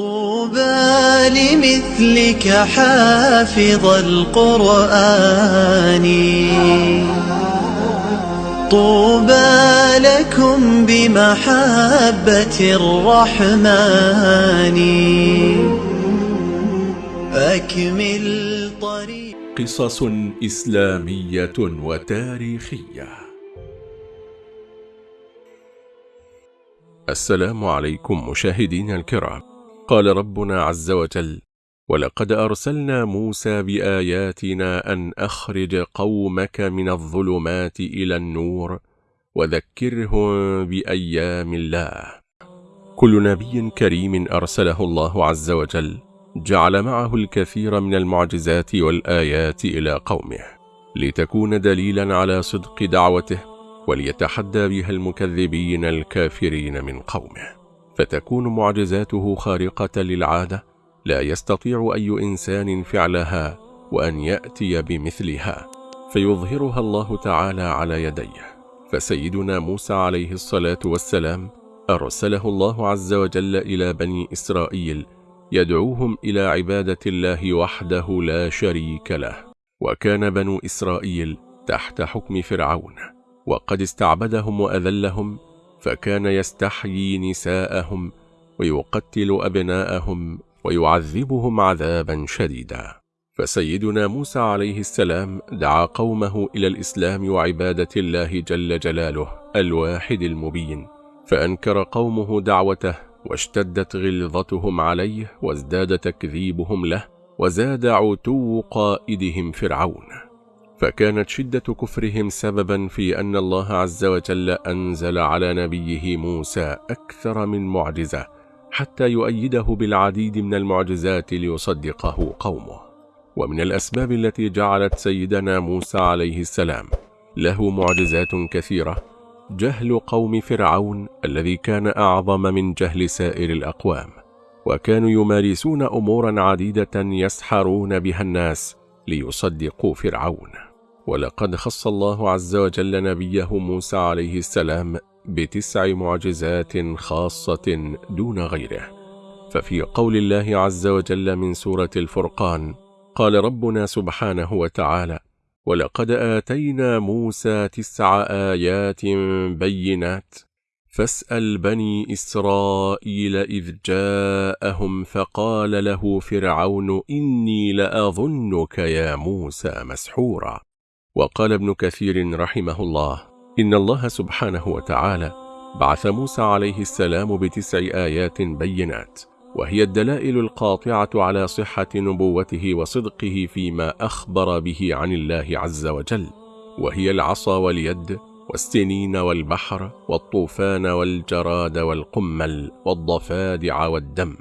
طوبى لمثلك حافظ القرآن. طوبى لكم بمحبة الرحمن. أكمل طريق. قصص إسلامية وتاريخية. السلام عليكم مشاهدينا الكرام. قال ربنا عز وجل ولقد أرسلنا موسى بآياتنا أن أخرج قومك من الظلمات إلى النور وذكرهم بأيام الله. كل نبي كريم أرسله الله عز وجل جعل معه الكثير من المعجزات والآيات إلى قومه لتكون دليلا على صدق دعوته وليتحدى بها المكذبين الكافرين من قومه. فتكون معجزاته خارقة للعادة لا يستطيع أي إنسان فعلها وأن يأتي بمثلها. فيظهرها الله تعالى على يديه. فسيدنا موسى عليه الصلاة والسلام أرسله الله عز وجل إلى بني إسرائيل يدعوهم إلى عبادة الله وحده لا شريك له. وكان بنو إسرائيل تحت حكم فرعون وقد استعبدهم وأذلهم فكان يستحيي نساءهم ويقتل أبناءهم ويعذبهم عذابا شديدا. فسيدنا موسى عليه السلام دعا قومه إلى الإسلام وعبادة الله جل جلاله الواحد المبين. فأنكر قومه دعوته واشتدت غلظتهم عليه وازداد تكذيبهم له وزاد عتو قائدهم فرعون. فكانت شدة كفرهم سببا في أن الله عز وجل أنزل على نبيه موسى أكثر من معجزة حتى يؤيده بالعديد من المعجزات ليصدقه قومه. ومن الأسباب التي جعلت سيدنا موسى عليه السلام له معجزات كثيرة جهل قوم فرعون الذي أعظم أعظم من جهل سائر الأقوام وكانوا يمارسون أمورا عديدة يسحرون بها الناس ليصدقوا فرعون. ولقد خص الله عز وجل نبيه موسى عليه السلام بتسع معجزات خاصة دون غيره. ففي قول الله عز وجل من سورة الفرقان قال ربنا سبحانه وتعالى ولقد آتينا موسى تسع آيات بينات فاسأل بني إسرائيل إذ جاءهم فقال له فرعون إني لأظنك يا موسى مسحورا. وقال ابن كثير رحمه الله إن الله سبحانه وتعالى بعث موسى عليه السلام بتسع آيات بينات وهي الدلائل القاطعة على صحة نبوته وصدقه فيما أخبر به عن الله عز وجل وهي العصا واليد والسنين والبحر والطوفان والجراد والقمل والضفادع والدم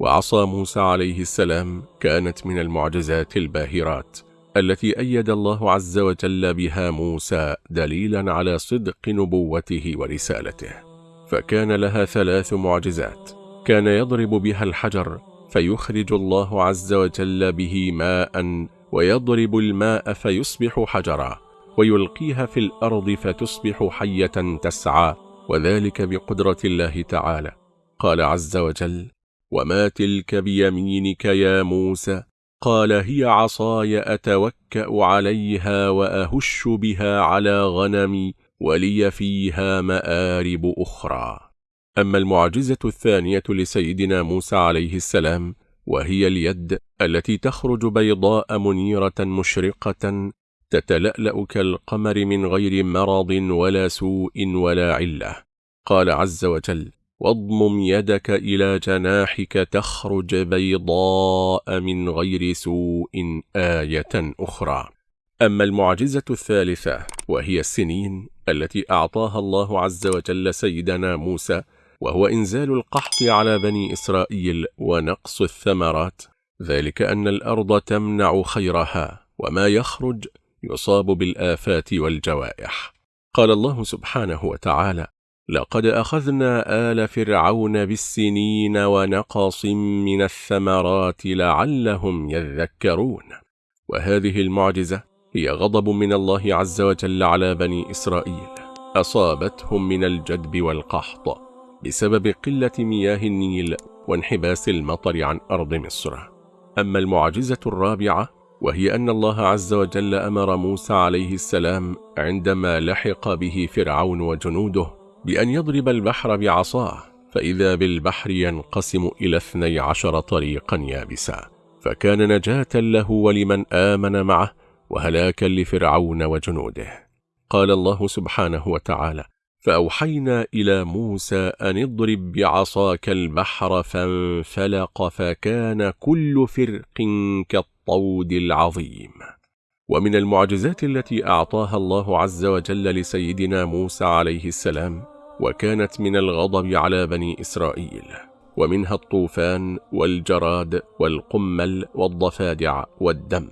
وعصا موسى عليه السلام كانت من المعجزات الباهرات التي أيد الله عز وجل بها موسى دليلا على صدق نبوته ورسالته. فكان لها ثلاث معجزات. كان يضرب بها الحجر فيخرج الله عز وجل به ماء ويضرب الماء فيصبح حجرا ويلقيها في الأرض فتصبح حية تسعى وذلك بقدرة الله تعالى. قال عز وجل وما تلك بيمينك يا موسى قال هي عصاي أتوكأ عليها وأهش بها على غنمي ولي فيها مآرب أخرى. أما المعجزة الثانية لسيدنا موسى عليه السلام وهي اليد التي تخرج بيضاء منيرة مشرقة تتلألأ كالقمر من غير مرض ولا سوء ولا علة. قال عز وجل واضمم يدك إلى جناحك تخرج بيضاء من غير سوء آية أخرى. أما المعجزة الثالثة وهي السنين التي أعطاها الله عز وجل سيدنا موسى وهو إنزال القحط على بني إسرائيل ونقص الثمرات. ذلك أن الأرض تمنع خيرها وما يخرج يصاب بالآفات والجوائح. قال الله سبحانه وتعالى لقد أخذنا آل فرعون بالسنين ونقص من الثمرات لعلهم يذكرون. وهذه المعجزة هي غضب من الله عز وجل على بني إسرائيل. أصابتهم من الجدب والقحط بسبب قلة مياه النيل وانحباس المطر عن أرض مصر. أما المعجزة الرابعة وهي أن الله عز وجل أمر موسى عليه السلام عندما لحق به فرعون وجنوده بأن يضرب البحر بعصاه فإذا بالبحر ينقسم إلى اثني عشر طريقا يابسا فكان نجاة له ولمن آمن معه وهلاكا لفرعون وجنوده. قال الله سبحانه وتعالى فأوحينا إلى موسى أن اضرب بعصاك البحر فانفلق فكان كل فرق كالطود العظيم. ومن المعجزات التي أعطاها الله عز وجل لسيدنا موسى عليه السلام وكانت من الغضب على بني إسرائيل ومنها الطوفان والجراد والقمل والضفادع والدم.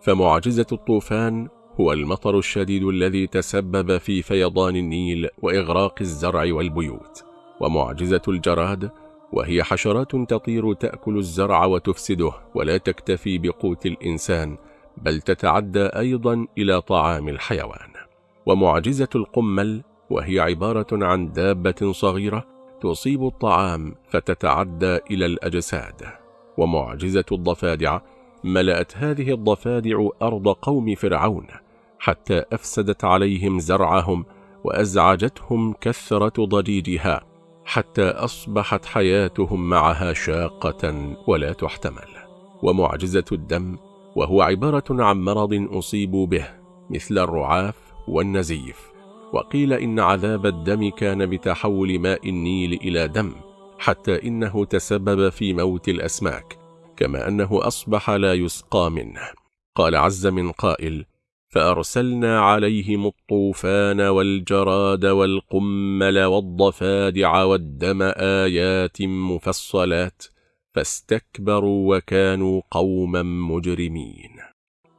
فمعجزة الطوفان هو المطر الشديد الذي تسبب في فيضان النيل وإغراق الزرع والبيوت. ومعجزة الجراد وهي حشرات تطير تأكل الزرع وتفسده ولا تكتفي بقوت الإنسان بل تتعدى أيضا إلى طعام الحيوان. ومعجزة القمل وهي عبارة عن دابة صغيرة تصيب الطعام فتتعدى إلى الأجساد. ومعجزة الضفادع ملأت هذه الضفادع أرض قوم فرعون حتى أفسدت عليهم زرعهم وأزعجتهم كثرة ضجيجها حتى أصبحت حياتهم معها شاقة ولا تحتمل. ومعجزة الدم وهو عبارة عن مرض أصيبوا به مثل الرعاف والنزيف. وقيل إن عذاب الدم كان بتحول ماء النيل إلى دم حتى إنه تسبب في موت الأسماك كما أنه أصبح لا يسقى منه. قال عز من قائل فأرسلنا عليهم الطوفان والجراد والقمل والضفادع والدم آيات مفصلات فاستكبروا وكانوا قوما مجرمين.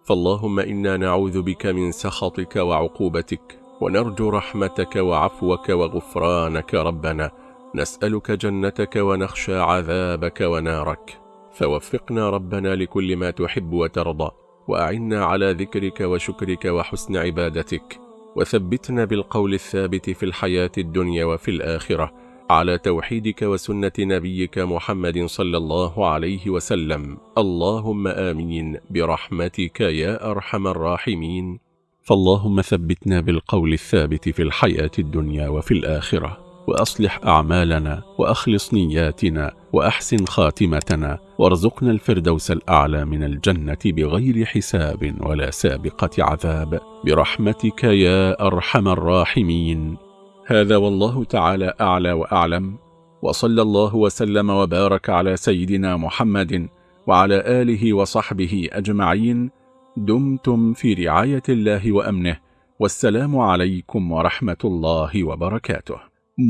فاللهم إنا نعوذ بك من سخطك وعقوبتك ونرجو رحمتك وعفوك وغفرانك ربنا. نسألك جنتك ونخشى عذابك ونارك. فوفقنا ربنا لكل ما تحب وترضى وأعنا على ذكرك وشكرك وحسن عبادتك. وثبتنا بالقول الثابت في الحياة الدنيا وفي الآخرة. على توحيدك وسنة نبيك محمد صلى الله عليه وسلم. اللهم آمين برحمتك يا أرحم الراحمين. فاللهم ثبتنا بالقول الثابت في الحياة الدنيا وفي الآخرة وأصلح أعمالنا وأخلص نياتنا وأحسن خاتمتنا وارزقنا الفردوس الأعلى من الجنة بغير حساب ولا سابقة عذاب. برحمتك يا أرحم الراحمين. هذا والله تعالى أعلى وأعلم وصلى الله وسلم وبارك على سيدنا محمد وعلى آله وصحبه أجمعين. دمتم في رعاية الله وأمنه والسلام عليكم ورحمة الله وبركاته.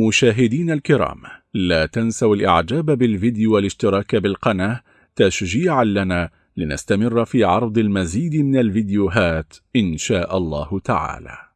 مشاهدين الكرام لا تنسوا الإعجاب بالفيديو والاشتراك بالقناة تشجيعا لنا لنستمر في عرض المزيد من الفيديوهات إن شاء الله تعالى.